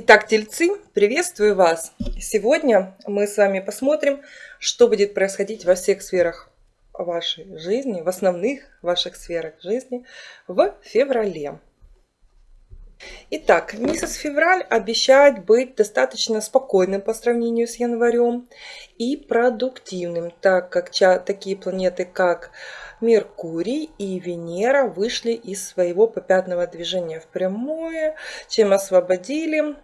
Итак, тельцы, приветствую вас! Сегодня мы с вами посмотрим, что будет происходить во всех сферах вашей жизни, в основных ваших сферах жизни в феврале. Итак, месяц февраль обещает быть достаточно спокойным по сравнению с январем и продуктивным, так как такие планеты, как Меркурий и Венера вышли из своего попятного движения в прямое, чем освободили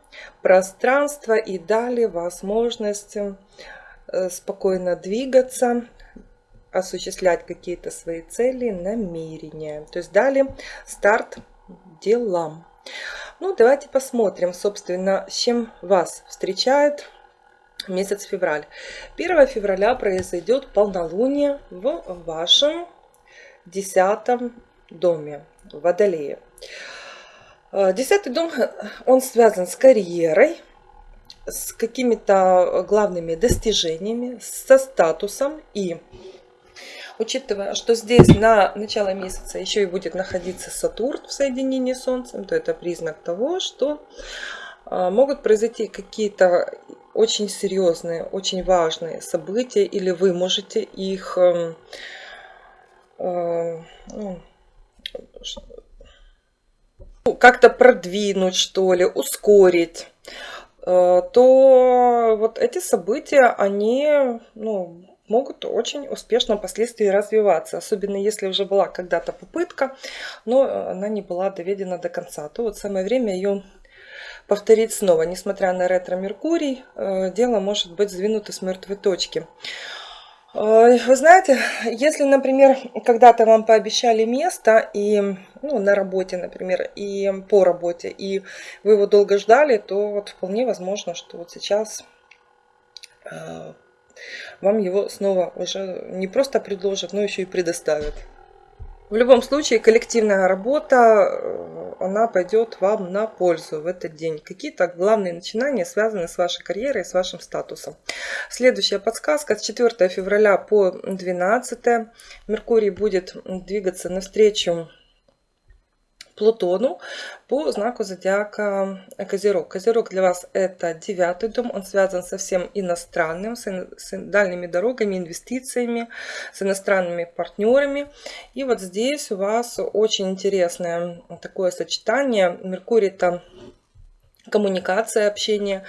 пространство и дали возможность э, спокойно двигаться, осуществлять какие-то свои цели, намерения. То есть дали старт делам. Ну, давайте посмотрим, собственно, с чем вас встречает месяц февраль. 1 февраля произойдет полнолуние в вашем десятом доме Водолея. Э, десятый дом, он связан с карьерой, с какими-то главными достижениями, со статусом. И учитывая, что здесь на начало месяца еще и будет находиться Сатурн в соединении с Солнцем, то это признак того, что э, могут произойти какие-то очень серьезные, очень важные события, или вы можете их эм, Э, ну, как-то продвинуть, что ли, ускорить, э, то вот эти события, они ну, могут очень успешно впоследствии развиваться. Особенно если уже была когда-то попытка, но она не была доведена до конца. То вот самое время ее повторить снова. Несмотря на ретро-меркурий, э, дело может быть сдвинуто с мертвой точки. Вы знаете, если, например, когда-то вам пообещали место и ну, на работе, например, и по работе, и вы его долго ждали, то вот вполне возможно, что вот сейчас э, вам его снова уже не просто предложат, но еще и предоставят. В любом случае, коллективная работа, э, она пойдет вам на пользу в этот день. Какие-то главные начинания связаны с вашей карьерой, с вашим статусом. Следующая подсказка. С 4 февраля по 12 Меркурий будет двигаться навстречу Плутону по знаку зодиака Козерог. Козерог для вас это девятый дом, он связан со всем иностранным, с, дальними дорогами, инвестициями, с иностранными партнерами. И вот здесь у вас очень интересное такое сочетание. Меркурий это коммуникация, общение,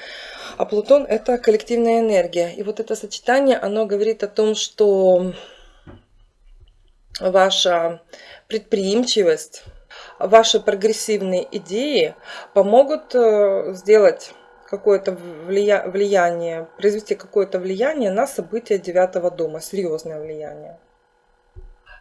а Плутон это коллективная энергия. И вот это сочетание, оно говорит о том, что ваша предприимчивость, ваши прогрессивные идеи помогут э, сделать какое-то влияние, произвести какое-то влияние на события девятого дома, серьезное влияние.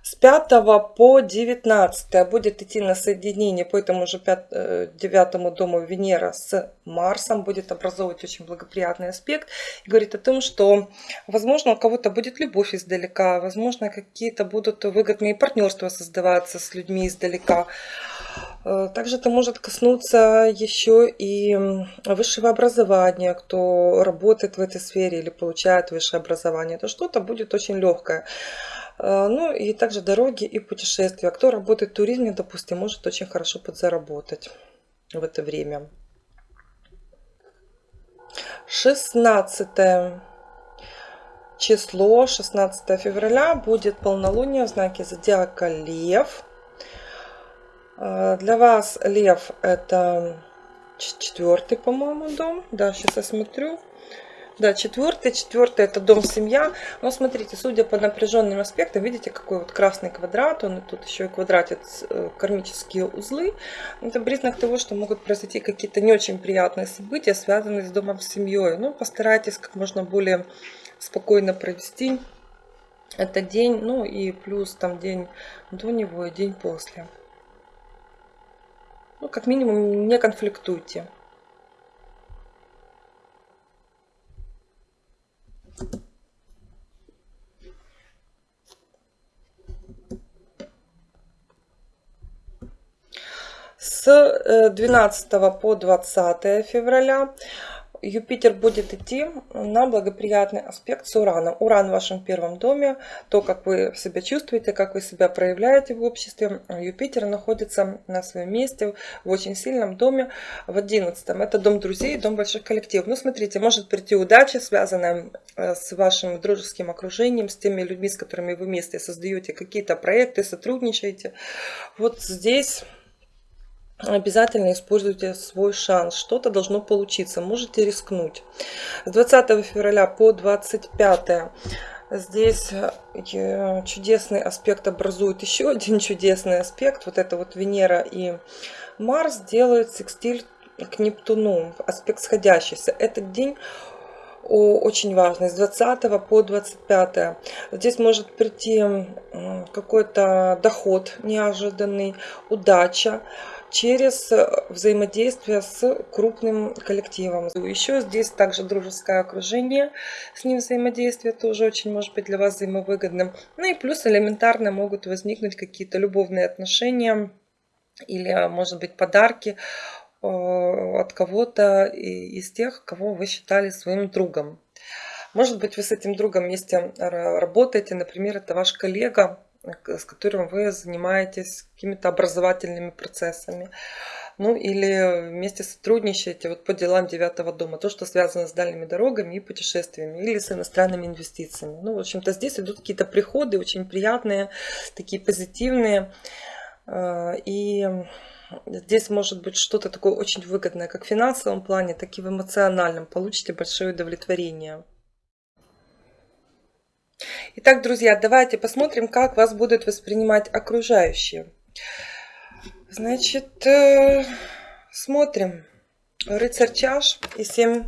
С 5 по 19 будет идти на соединение по этому же 5, 9 э, дому Венера с Марсом, будет образовывать очень благоприятный аспект. И говорит о том, что, возможно, у кого-то будет любовь издалека, возможно, какие-то будут выгодные партнерства создаваться с людьми издалека. Э, также это может коснуться еще и высшего образования, кто работает в этой сфере или получает высшее образование. То что-то будет очень легкое. Э, ну и также дороги и путешествия. Кто работает в туризме, допустим, может очень хорошо подзаработать в это время. 16 число, 16 февраля, будет полнолуние в знаке зодиака Лев. Э, для вас Лев это четвертый, по-моему, дом. Да, сейчас я смотрю. Да, четвертый. Четвертый это дом, семья. Но смотрите, судя по напряженным аспектам, видите, какой вот красный квадрат. Он тут еще и квадратит э, кармические узлы. Это признак того, что могут произойти какие-то не очень приятные события, связанные с домом, с семьей. Ну, постарайтесь как можно более спокойно провести этот день. Ну и плюс там день до него и день после. Ну, как минимум, не конфликтуйте. С 12 э, по 20 февраля Юпитер будет идти на благоприятный аспект с Ураном. Уран в вашем первом доме, то, как вы себя чувствуете, как вы себя проявляете в обществе. Юпитер находится на своем месте в очень сильном доме, в одиннадцатом. Это дом друзей, дом больших коллективов. Ну, смотрите, может прийти удача, связанная э, с вашим дружеским окружением, с теми людьми, с которыми вы вместе создаете какие-то проекты, сотрудничаете. Вот здесь обязательно используйте свой шанс. Что-то должно получиться. Можете рискнуть. С 20 февраля по 25 здесь э, чудесный аспект образует еще один чудесный аспект. Вот это вот Венера и Марс делают секстиль к Нептуну. Аспект сходящийся. Этот день очень важный, с 20 по 25. Здесь может прийти какой-то доход неожиданный, удача через э, взаимодействие с крупным коллективом. Еще здесь также дружеское окружение, с ним взаимодействие тоже очень может быть для вас взаимовыгодным. Ну и плюс элементарно могут возникнуть какие-то любовные отношения или, а, может быть, подарки э, от кого-то из тех, кого вы считали своим другом. Может быть, вы с этим другом вместе работаете, например, это ваш коллега, с которым вы занимаетесь какими-то образовательными процессами. Ну или вместе сотрудничаете вот по делам девятого дома, то, что связано с дальними дорогами и путешествиями, или с иностранными инвестициями. Ну, в общем-то, здесь идут какие-то приходы очень приятные, такие позитивные. А, и здесь может быть что-то такое очень выгодное, как в финансовом плане, так и в эмоциональном. Получите большое удовлетворение. Итак, друзья, давайте посмотрим, как вас будут воспринимать окружающие. Значит, э, смотрим. Рыцарь чаш и 7,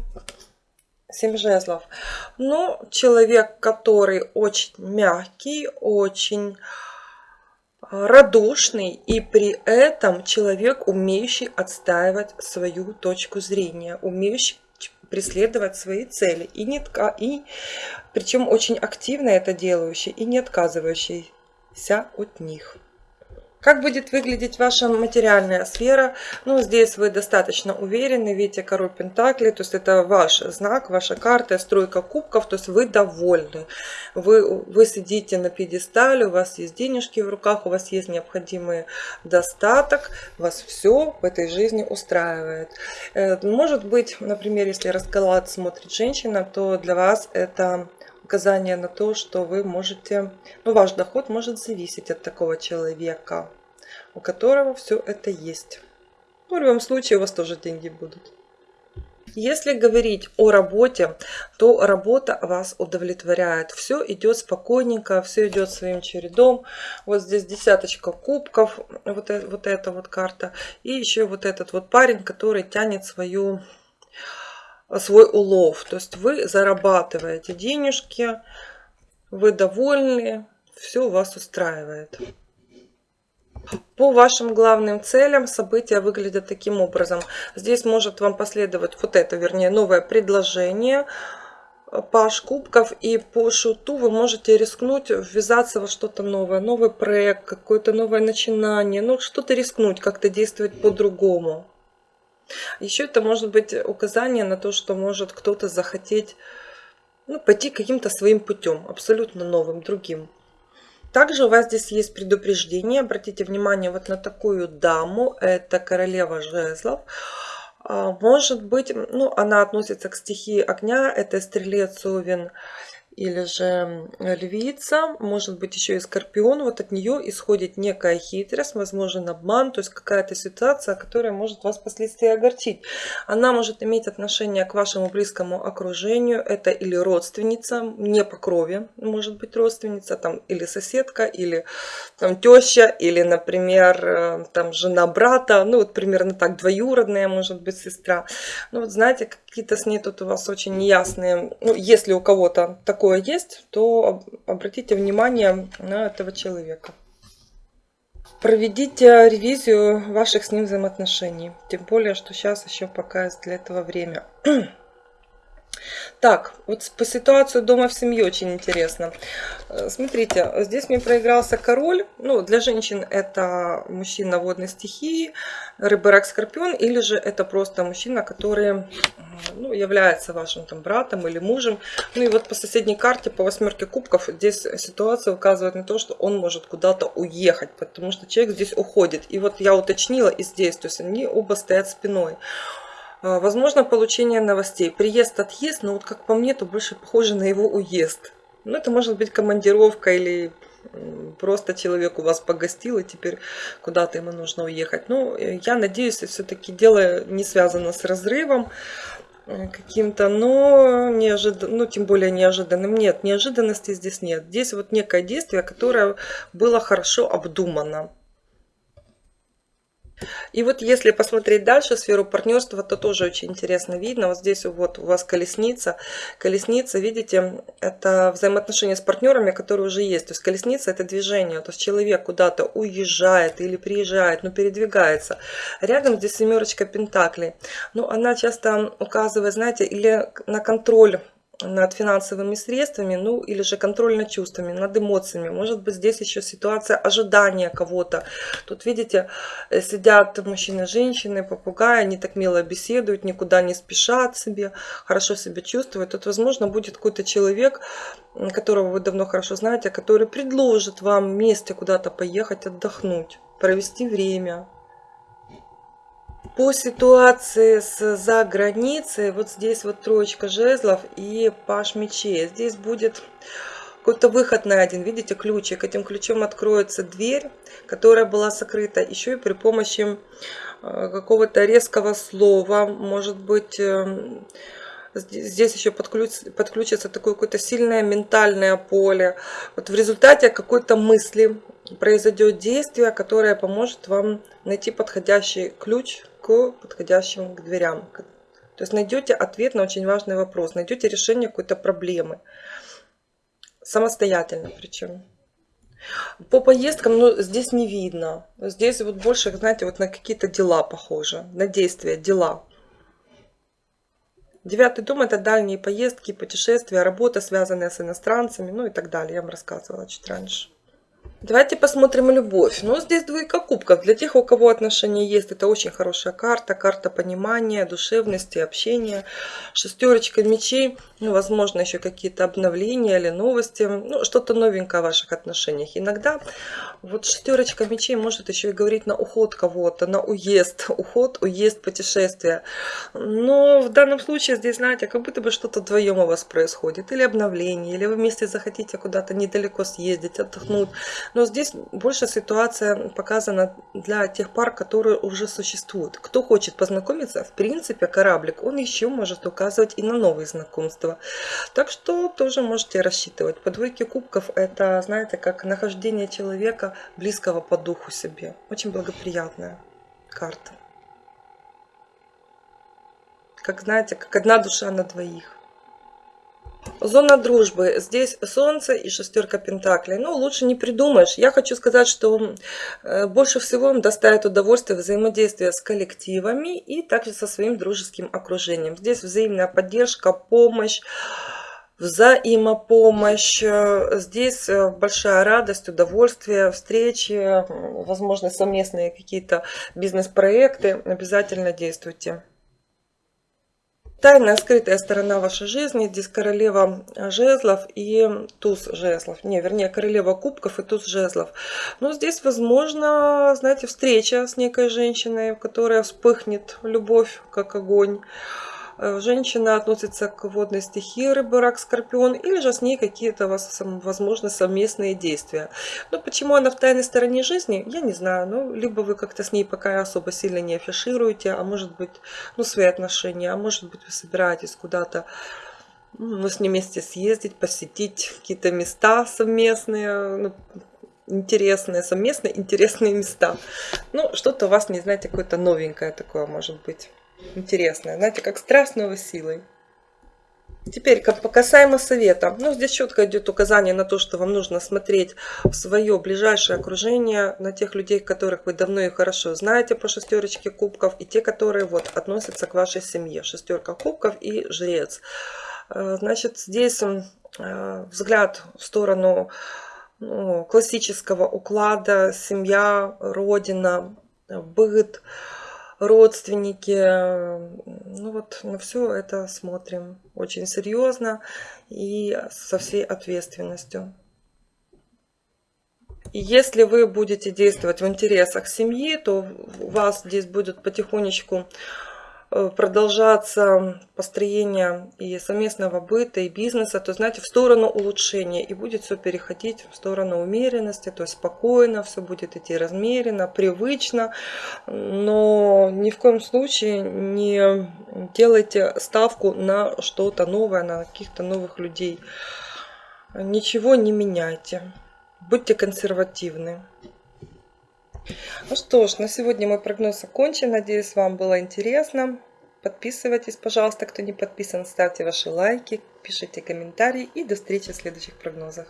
7 жезлов. Ну, человек, который очень мягкий, очень радушный и при этом человек, умеющий отстаивать свою точку зрения, умеющий преследовать свои цели. И, не, и причем очень активно это делающий и не отказывающийся от них. Как будет выглядеть ваша материальная сфера? Ну, здесь вы достаточно уверены, видите, король Пентакли, то есть это ваш знак, ваша карта, стройка кубков, то есть вы довольны. Вы, вы сидите на пьедестале, у вас есть денежки в руках, у вас есть необходимый достаток, вас все в этой жизни устраивает. Э, может быть, например, если расклад смотрит женщина, то для вас это указание на то, что вы можете, ну, ваш доход может зависеть от такого человека, у которого все это есть. Ну, в любом случае у вас тоже деньги будут. Если говорить о работе, то работа вас удовлетворяет. Все идет спокойненько, все идет своим чередом. Вот здесь десяточка кубков, вот, это, вот эта вот карта. И еще вот этот вот парень, который тянет свою свой улов. То есть вы зарабатываете денежки, вы довольны, все вас устраивает. По вашим главным целям события выглядят таким образом. Здесь может вам последовать вот это, вернее, новое предложение. Паш кубков и по шуту вы можете рискнуть ввязаться во что-то новое, новый проект, какое-то новое начинание, ну что-то рискнуть, как-то действовать по-другому. Еще это может быть указание на то, что может кто-то захотеть ну, пойти каким-то своим путем, абсолютно новым, другим. Также у вас здесь есть предупреждение. Обратите внимание вот на такую даму. Это королева жезлов. А, может быть, ну, она относится к стихии огня. Это стрелец, овен или же львица, может быть еще и скорпион, вот от нее исходит некая хитрость, возможен обман, то есть какая-то ситуация, которая может вас впоследствии огорчить. Она может иметь отношение к вашему близкому окружению, это или родственница, не по крови, может быть родственница, там, или соседка, или там теща, или, например, э, там жена брата, ну вот примерно так, двоюродная, может быть, сестра. Ну вот знаете, какие-то с ней тут у вас очень неясные, ну если у кого-то такой такое есть, то обратите внимание на этого человека. Проведите ревизию ваших с ним взаимоотношений. Тем более, что сейчас еще пока есть для этого время. Так, вот по ситуации дома в семье очень интересно. Э, смотрите, здесь мне проигрался король. Ну, для женщин это мужчина водной стихии, рыба, рак, скорпион. Или же это просто мужчина, который ну, является вашим там братом или мужем. Ну и вот по соседней карте, по восьмерке кубков, здесь ситуация указывает на то, что он может куда-то уехать, потому что человек здесь уходит. И вот я уточнила и здесь, то есть они оба стоят спиной. А, возможно, получение новостей. Приезд, отъезд, но вот как по мне, то больше похоже на его уезд. Ну, это может быть командировка или просто человек у вас погостил, и теперь куда-то ему нужно уехать. Ну, я надеюсь, все-таки дело не связано с разрывом э, каким-то, но неожиданно, ну, тем более неожиданным. Нет, неожиданности здесь нет. Здесь вот некое действие, которое было хорошо обдумано. И вот если посмотреть дальше сферу партнерства, то тоже очень интересно видно. Вот здесь вот у вас колесница. Колесница, видите, это взаимоотношения с партнерами, которые уже есть. То есть колесница это движение. То есть человек куда-то уезжает или приезжает, но передвигается. Рядом здесь семерочка пентаклей. Ну, она часто указывает, знаете, или на контроль над финансовыми средствами, ну или же контроль над чувствами, над эмоциями. Может быть здесь еще ситуация ожидания кого-то. Тут видите, э, сидят мужчины женщины, попугаи, они так мило беседуют, никуда не спешат себе, хорошо себя чувствуют. Тут возможно будет какой-то человек, которого вы давно хорошо знаете, который предложит вам вместе куда-то поехать отдохнуть, провести время, по ситуации с за границей, вот здесь вот троечка жезлов и паш мечей. Здесь будет какой-то выход на один, видите, ключик. Этим ключом откроется дверь, которая была закрыта еще и при помощи э, какого-то резкого слова, может быть, эм, здесь еще подключится, подключится такое какое-то сильное ментальное поле. Вот в результате какой-то мысли произойдет действие, которое поможет вам найти подходящий ключ к подходящим к дверям. То есть найдете ответ на очень важный вопрос, найдете решение какой-то проблемы. Самостоятельно причем. По поездкам, ну, здесь не видно. Здесь вот больше, знаете, вот на какие-то дела похоже, на действия, дела. Девятый дом – это дальние поездки, путешествия, работа, связанная с иностранцами, ну и так далее. Я вам рассказывала чуть раньше. Давайте посмотрим любовь. Ну, здесь двойка кубков. Для тех, у кого отношения есть, это очень хорошая карта. Карта понимания, душевности, общения. Шестерочка мечей. Ну, возможно, еще какие-то обновления или новости. Ну, что-то новенькое в ваших отношениях. Иногда вот шестерочка мечей может еще и говорить на уход кого-то, на уезд. Уход, уезд, путешествие. Но в данном случае здесь, знаете, как будто бы что-то вдвоем у вас происходит. Или обновление, или вы вместе захотите куда-то недалеко съездить, отдохнуть. Но здесь больше ситуация показана для тех пар, которые уже существуют. Кто хочет познакомиться, в принципе, кораблик, он еще может указывать и на новые знакомства. Так что тоже можете рассчитывать. По двойке кубков это, знаете, как нахождение человека близкого по духу себе. Очень благоприятная карта. Как, знаете, как одна душа на двоих. Зона дружбы. Здесь солнце и шестерка пентаклей. Ну, лучше не придумаешь. Я хочу сказать, что э, больше всего им доставит удовольствие взаимодействие с коллективами и также со своим дружеским окружением. Здесь взаимная поддержка, помощь взаимопомощь. Э, здесь э, большая радость, удовольствие, встречи, возможно, совместные какие-то бизнес-проекты. Обязательно действуйте. Тайная скрытая сторона вашей жизни. Здесь королева жезлов и туз жезлов. Не, вернее, королева кубков и туз жезлов. Но здесь, возможно, знаете, встреча с некой женщиной, которая вспыхнет любовь, как огонь. Э, женщина относится к водной стихии рыбы, рак, скорпион, или же с ней какие-то, возможно, совместные действия. Но почему она в тайной стороне жизни, я не знаю. Ну, либо вы как-то с ней пока особо сильно не афишируете, а может быть, ну, свои отношения, а может быть, вы собираетесь куда-то ну, с ней вместе съездить, посетить какие-то места совместные, ну, интересные, совместные интересные места. Ну, что-то у вас, не знаете, какое-то новенькое такое может быть интересное. Знаете, как страстного силой. Теперь, касаемо совета. Ну, здесь четко идет указание на то, что вам нужно смотреть в свое ближайшее окружение, на тех людей, которых вы давно и хорошо знаете по шестерочке кубков, и те, которые вот относятся к вашей семье. Шестерка кубков и жрец. Значит, здесь взгляд в сторону ну, классического уклада, семья, родина, быт, родственники. Ну вот на все это смотрим очень серьезно и со всей ответственностью. И если вы будете действовать в интересах семьи, то у вас здесь будет потихонечку Э, продолжаться построение и совместного быта, и бизнеса, то, знаете, в сторону улучшения. И будет все переходить в сторону умеренности, то есть спокойно, все будет идти размеренно, привычно. Но ни в коем случае не делайте ставку на что-то новое, на каких-то новых людей. Ничего не меняйте. Будьте консервативны. Ну что ж, на сегодня мой прогноз окончен. Надеюсь, вам было интересно. Подписывайтесь, пожалуйста, кто не подписан, ставьте ваши лайки, пишите комментарии и до встречи в следующих прогнозах.